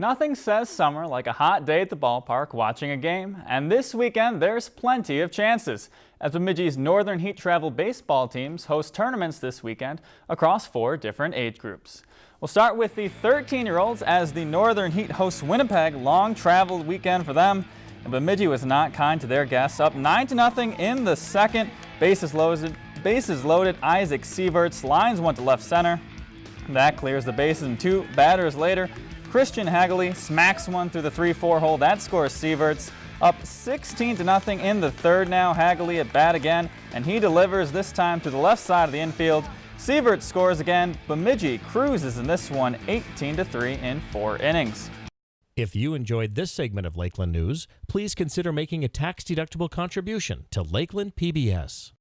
Nothing says summer like a hot day at the ballpark watching a game, and this weekend there's plenty of chances as Bemidji's Northern Heat Travel baseball teams host tournaments this weekend across four different age groups. We'll start with the 13-year-olds as the Northern Heat hosts Winnipeg, long traveled weekend for them. And Bemidji was not kind to their guests, up 9 to nothing in the second. Bases loaded, bases loaded, Isaac Sieverts lines one to left center. That clears the bases and two batters later. Christian Hagley smacks one through the 3-4 hole. That scores Sieverts up 16 to nothing in the third now. Hagley at bat again, and he delivers this time to the left side of the infield. Sieverts scores again. Bemidji cruises in this one 18 to 3 in four innings. If you enjoyed this segment of Lakeland News, please consider making a tax-deductible contribution to Lakeland PBS.